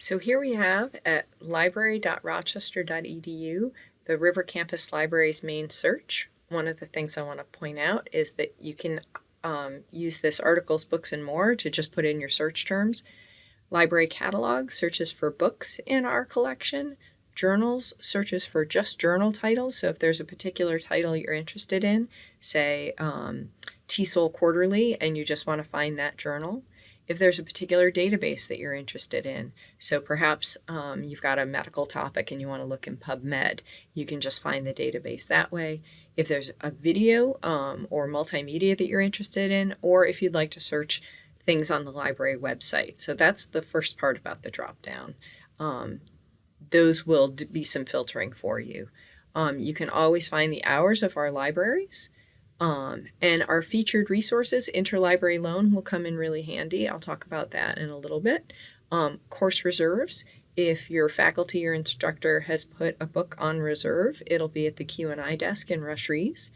So here we have at library.rochester.edu the River Campus Library's main search. One of the things I want to point out is that you can um, use this articles, books, and more to just put in your search terms. Library catalog searches for books in our collection. Journals searches for just journal titles. So if there's a particular title you're interested in, say um, TESOL Quarterly, and you just want to find that journal if there's a particular database that you're interested in. So perhaps um, you've got a medical topic and you want to look in PubMed, you can just find the database that way. If there's a video um, or multimedia that you're interested in, or if you'd like to search things on the library website. So that's the first part about the dropdown. Um, those will be some filtering for you. Um, you can always find the hours of our libraries. Um, and our featured resources, interlibrary loan will come in really handy. I'll talk about that in a little bit. Um, course reserves, if your faculty or instructor has put a book on reserve, it'll be at the Q&I desk in Rush Rhees.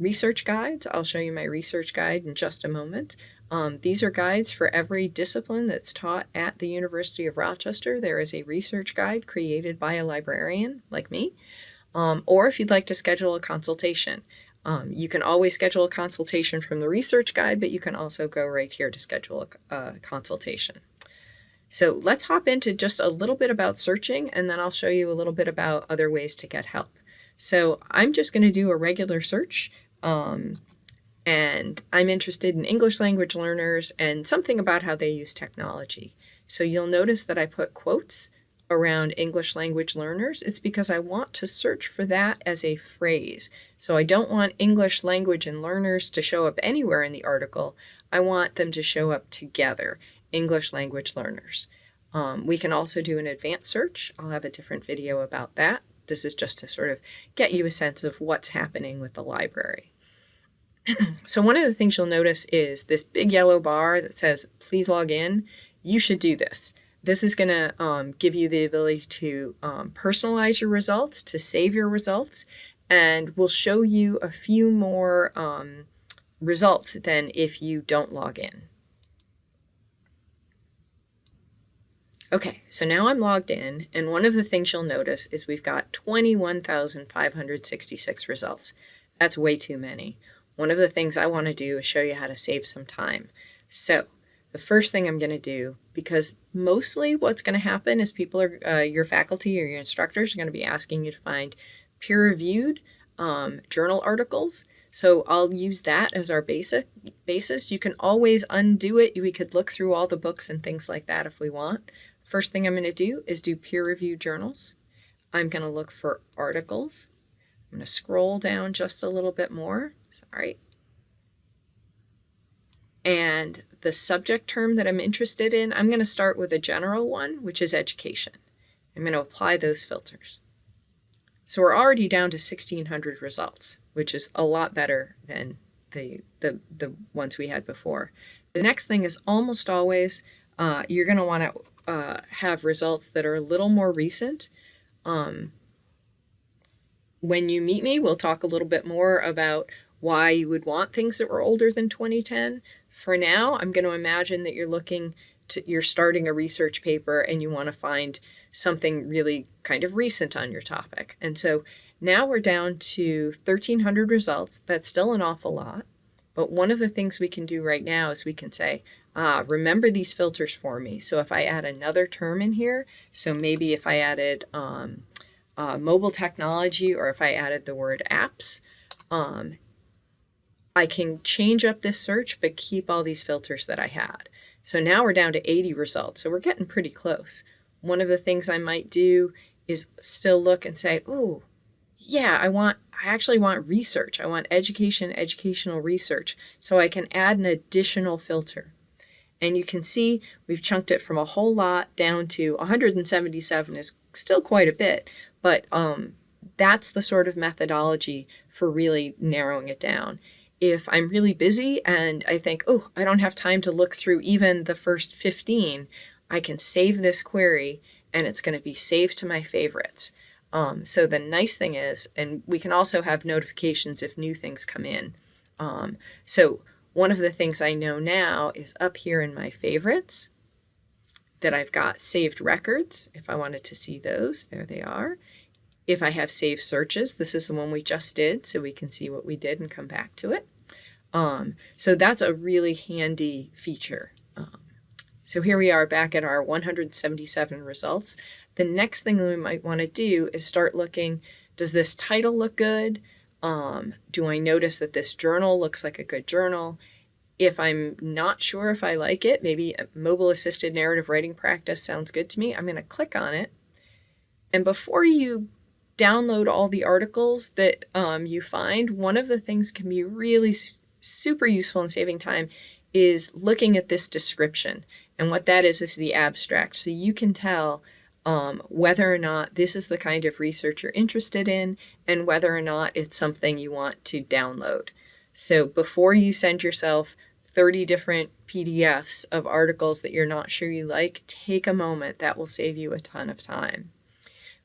Research guides, I'll show you my research guide in just a moment. Um, these are guides for every discipline that's taught at the University of Rochester. There is a research guide created by a librarian like me. Um, or if you'd like to schedule a consultation. Um, you can always schedule a consultation from the research guide, but you can also go right here to schedule a, a consultation. So let's hop into just a little bit about searching, and then I'll show you a little bit about other ways to get help. So I'm just going to do a regular search, um, and I'm interested in English language learners and something about how they use technology. So you'll notice that I put quotes around English language learners, it's because I want to search for that as a phrase. So I don't want English language and learners to show up anywhere in the article. I want them to show up together, English language learners. Um, we can also do an advanced search. I'll have a different video about that. This is just to sort of get you a sense of what's happening with the library. so one of the things you'll notice is this big yellow bar that says, please log in. You should do this. This is going to um, give you the ability to um, personalize your results, to save your results, and we'll show you a few more um, results than if you don't log in. Okay, so now I'm logged in, and one of the things you'll notice is we've got 21,566 results. That's way too many. One of the things I want to do is show you how to save some time. So the first thing I'm going to do, because mostly what's going to happen is people are, uh, your faculty or your instructors are going to be asking you to find peer-reviewed um, journal articles. So I'll use that as our basic basis. You can always undo it. We could look through all the books and things like that if we want. First thing I'm going to do is do peer-reviewed journals. I'm going to look for articles. I'm going to scroll down just a little bit more. Sorry. And the subject term that I'm interested in, I'm going to start with a general one, which is education. I'm going to apply those filters. So we're already down to 1600 results, which is a lot better than the, the, the ones we had before. The next thing is almost always uh, you're going to want to uh, have results that are a little more recent. Um, when you meet me, we'll talk a little bit more about why you would want things that were older than 2010. For now, I'm going to imagine that you're looking to, you're starting a research paper and you want to find something really kind of recent on your topic. And so now we're down to 1300 results. That's still an awful lot. But one of the things we can do right now is we can say, ah, remember these filters for me. So if I add another term in here, so maybe if I added um, uh, mobile technology or if I added the word apps, um, I can change up this search, but keep all these filters that I had. So now we're down to 80 results. So we're getting pretty close. One of the things I might do is still look and say, oh, yeah, I want, I actually want research. I want education, educational research. So I can add an additional filter. And you can see we've chunked it from a whole lot down to 177 is still quite a bit, but um, that's the sort of methodology for really narrowing it down if I'm really busy and I think, oh, I don't have time to look through even the first 15, I can save this query and it's going to be saved to my favorites. Um, so the nice thing is, and we can also have notifications if new things come in. Um, so one of the things I know now is up here in my favorites, that I've got saved records. If I wanted to see those, there they are. If I have saved searches, this is the one we just did, so we can see what we did and come back to it. Um, so that's a really handy feature. Um, so here we are back at our 177 results. The next thing we might want to do is start looking, does this title look good? Um, do I notice that this journal looks like a good journal? If I'm not sure if I like it, maybe mobile assisted narrative writing practice sounds good to me, I'm going to click on it. And before you download all the articles that um, you find, one of the things can be really super useful in saving time is looking at this description. And what that is, is the abstract. So you can tell um, whether or not this is the kind of research you're interested in and whether or not it's something you want to download. So before you send yourself 30 different PDFs of articles that you're not sure you like, take a moment. That will save you a ton of time.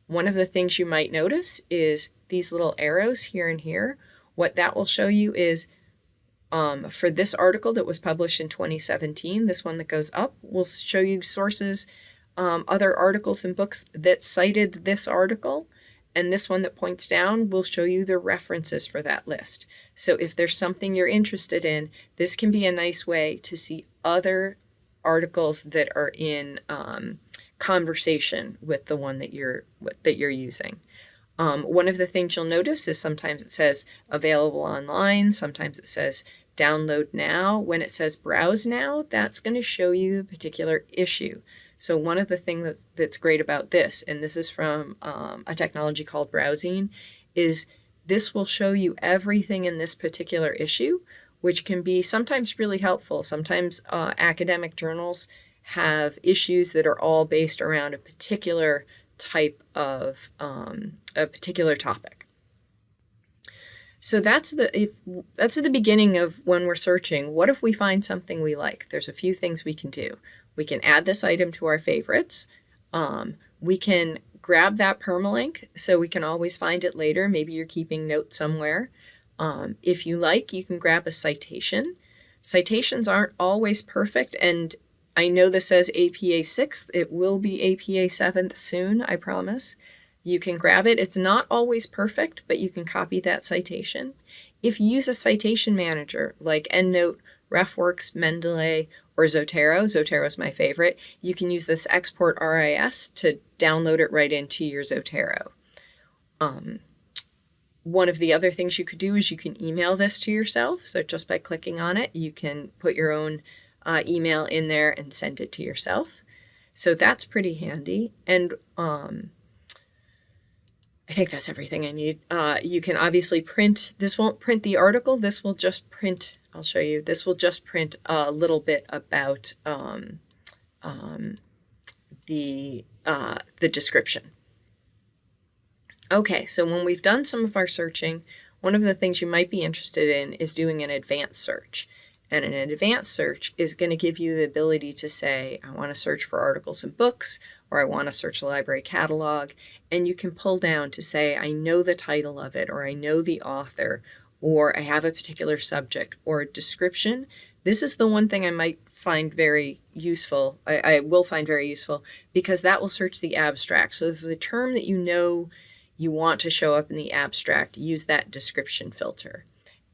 One of the things you might notice is these little arrows here and here. What that will show you is um, for this article that was published in 2017, this one that goes up will show you sources um, other articles and books that cited this article. And this one that points down will show you the references for that list. So if there's something you're interested in, this can be a nice way to see other articles that are in um, conversation with the one that you're that you're using. Um, one of the things you'll notice is sometimes it says available online, sometimes it says download now. When it says browse now, that's going to show you a particular issue. So one of the things that, that's great about this, and this is from um, a technology called BrowZine, is this will show you everything in this particular issue, which can be sometimes really helpful. Sometimes uh, academic journals have issues that are all based around a particular type of um, a particular topic. So that's the if that's at the beginning of when we're searching. What if we find something we like? There's a few things we can do. We can add this item to our favorites. Um, we can grab that permalink so we can always find it later. Maybe you're keeping notes somewhere. Um, if you like, you can grab a citation. Citations aren't always perfect, and I know this says APA 6th. It will be APA 7th soon, I promise. You can grab it. It's not always perfect, but you can copy that citation. If you use a citation manager like EndNote RefWorks, Mendeley, or Zotero. Zotero is my favorite. You can use this export RIS to download it right into your Zotero. Um, one of the other things you could do is you can email this to yourself. So just by clicking on it, you can put your own uh, email in there and send it to yourself. So that's pretty handy. And um, I think that's everything I need. Uh, you can obviously print, this won't print the article, this will just print, I'll show you, this will just print a little bit about um, um, the, uh, the description. Okay, so when we've done some of our searching, one of the things you might be interested in is doing an advanced search. And an advanced search is going to give you the ability to say, I want to search for articles and books, or I want to search the library catalog. And you can pull down to say, I know the title of it, or I know the author, or I have a particular subject or description. This is the one thing I might find very useful. I, I will find very useful because that will search the abstract. So this is a term that you know you want to show up in the abstract. Use that description filter.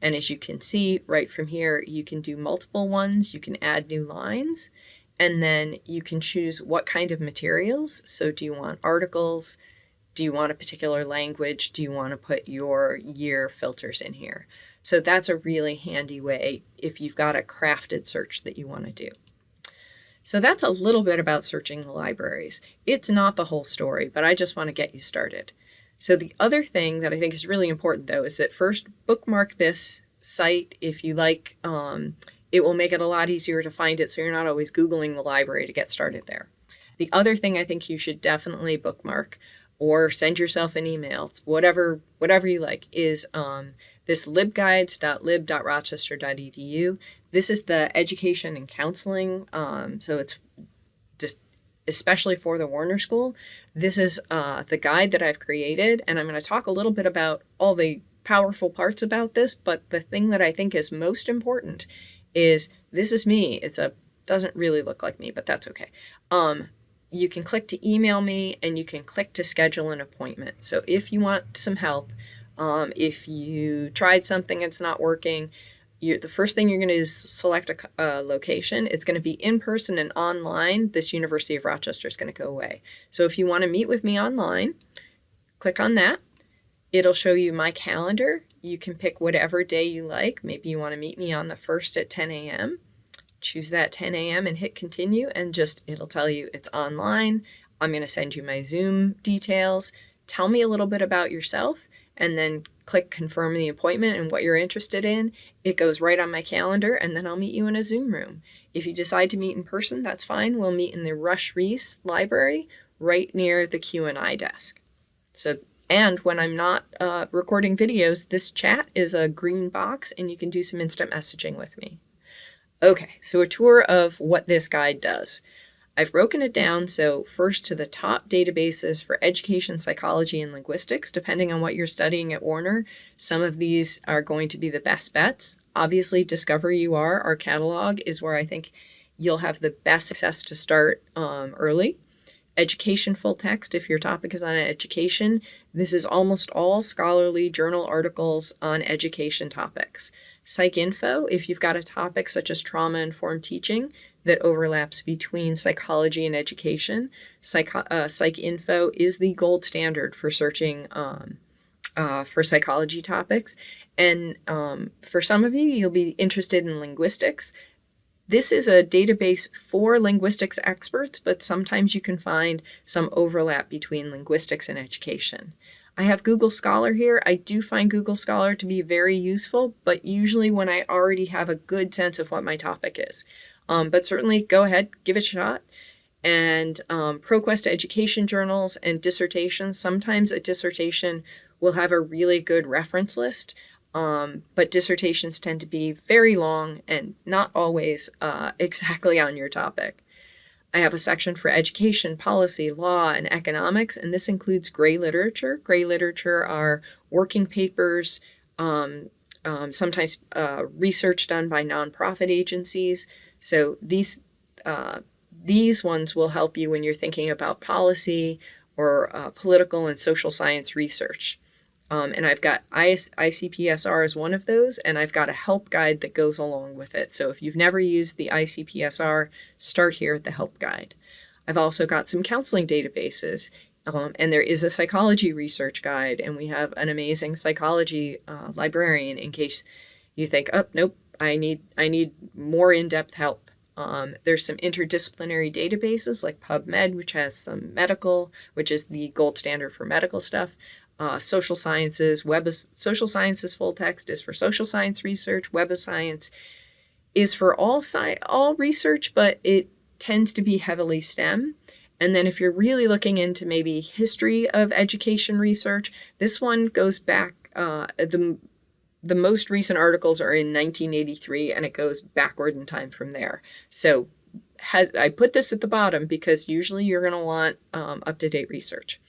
And as you can see right from here, you can do multiple ones, you can add new lines, and then you can choose what kind of materials. So do you want articles? Do you want a particular language? Do you want to put your year filters in here? So that's a really handy way if you've got a crafted search that you want to do. So that's a little bit about searching the libraries. It's not the whole story, but I just want to get you started. So the other thing that I think is really important though is that first bookmark this site if you like. Um, it will make it a lot easier to find it so you're not always Googling the library to get started there. The other thing I think you should definitely bookmark or send yourself an email, whatever whatever you like, is um, this libguides.lib.rochester.edu. This is the education and counseling, um, so it's just especially for the Warner School. This is uh, the guide that I've created, and I'm going to talk a little bit about all the powerful parts about this, but the thing that I think is most important is this is me. It's a doesn't really look like me, but that's okay. Um, you can click to email me and you can click to schedule an appointment. So if you want some help, um, if you tried something and it's not working, you the first thing you're going to do is select a, a location. It's going to be in person and online. This University of Rochester is going to go away. So if you want to meet with me online, click on that. It'll show you my calendar. You can pick whatever day you like. Maybe you want to meet me on the 1st at 10 a.m. Choose that 10 a.m. and hit continue, and just it'll tell you it's online. I'm going to send you my Zoom details. Tell me a little bit about yourself, and then click confirm the appointment and what you're interested in. It goes right on my calendar, and then I'll meet you in a Zoom room. If you decide to meet in person, that's fine. We'll meet in the Rush Rhees Library right near the Q&I desk. So and when I'm not uh, recording videos, this chat is a green box and you can do some instant messaging with me. Okay, so a tour of what this guide does. I've broken it down so first to the top databases for education, psychology, and linguistics, depending on what you're studying at Warner. Some of these are going to be the best bets. Obviously, Discover UR, our catalog, is where I think you'll have the best success to start um, early education full text if your topic is on education. This is almost all scholarly journal articles on education topics. PsycInfo, if you've got a topic such as trauma informed teaching that overlaps between psychology and education, Psych, uh, PsycInfo is the gold standard for searching um, uh, for psychology topics. And um, for some of you, you'll be interested in linguistics. This is a database for linguistics experts, but sometimes you can find some overlap between linguistics and education. I have Google Scholar here. I do find Google Scholar to be very useful, but usually when I already have a good sense of what my topic is. Um, but certainly go ahead, give it a shot. And um, ProQuest education journals and dissertations, sometimes a dissertation will have a really good reference list. Um, but dissertations tend to be very long and not always uh, exactly on your topic. I have a section for education, policy, law, and economics, and this includes gray literature. Gray literature are working papers, um, um, sometimes uh, research done by nonprofit agencies. So these uh, these ones will help you when you're thinking about policy or uh, political and social science research. Um, and I've got IS, ICPSR as one of those, and I've got a help guide that goes along with it. So if you've never used the ICPSR, start here at the help guide. I've also got some counseling databases, um, and there is a psychology research guide, and we have an amazing psychology uh, librarian in case you think, oh, nope, I need I need more in-depth help. Um, there's some interdisciplinary databases like PubMed, which has some medical, which is the gold standard for medical stuff uh, social sciences, web of social sciences full text is for social science research, web of science is for all sci- all research, but it tends to be heavily STEM. And then if you're really looking into maybe history of education research, this one goes back uh, the the most recent articles are in 1983 and it goes backward in time from there. So has I put this at the bottom because usually you're going to want um, up-to-date research.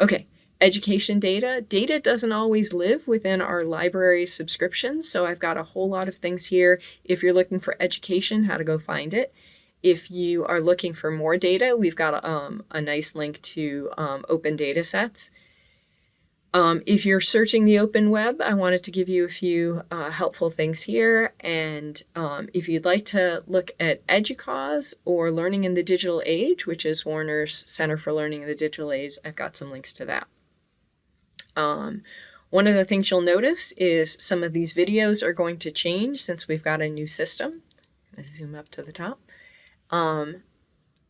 Okay, education data. Data doesn't always live within our library subscriptions, so I've got a whole lot of things here. If you're looking for education, how to go find it. If you are looking for more data, we've got um, a nice link to um, open data sets. Um, if you're searching the open web, I wanted to give you a few uh, helpful things here. And um, if you'd like to look at EDUCAUSE or Learning in the Digital Age, which is Warner's Center for Learning in the Digital Age, I've got some links to that. Um, one of the things you'll notice is some of these videos are going to change since we've got a new system. I'm zoom up to the top. Um,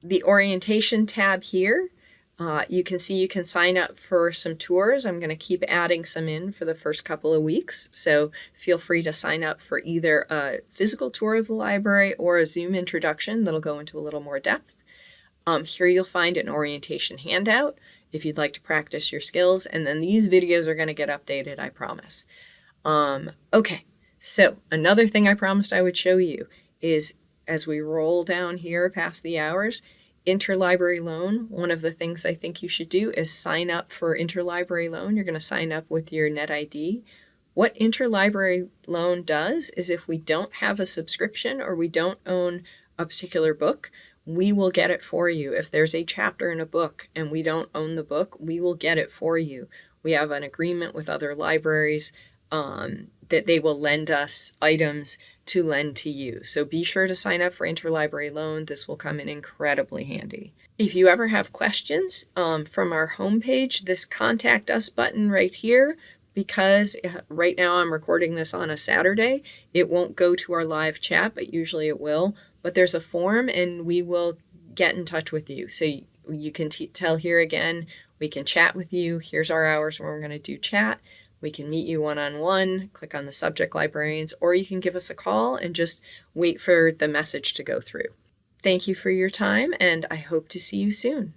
the orientation tab here, uh, you can see you can sign up for some tours. I'm going to keep adding some in for the first couple of weeks. So feel free to sign up for either a physical tour of the library or a Zoom introduction that'll go into a little more depth. Um, here you'll find an orientation handout if you'd like to practice your skills. And then these videos are going to get updated, I promise. Um, okay, so another thing I promised I would show you is as we roll down here past the hours, interlibrary loan, one of the things I think you should do is sign up for interlibrary loan. You're going to sign up with your NetID. What interlibrary loan does is if we don't have a subscription or we don't own a particular book, we will get it for you. If there's a chapter in a book and we don't own the book, we will get it for you. We have an agreement with other libraries um, that they will lend us items to lend to you. So be sure to sign up for interlibrary loan. This will come in incredibly handy. If you ever have questions um, from our homepage, this contact us button right here, because uh, right now I'm recording this on a Saturday, it won't go to our live chat, but usually it will. But there's a form and we will get in touch with you. So you, you can tell here again, we can chat with you. Here's our hours when we're going to do chat. We can meet you one on one, click on the subject librarians, or you can give us a call and just wait for the message to go through. Thank you for your time, and I hope to see you soon.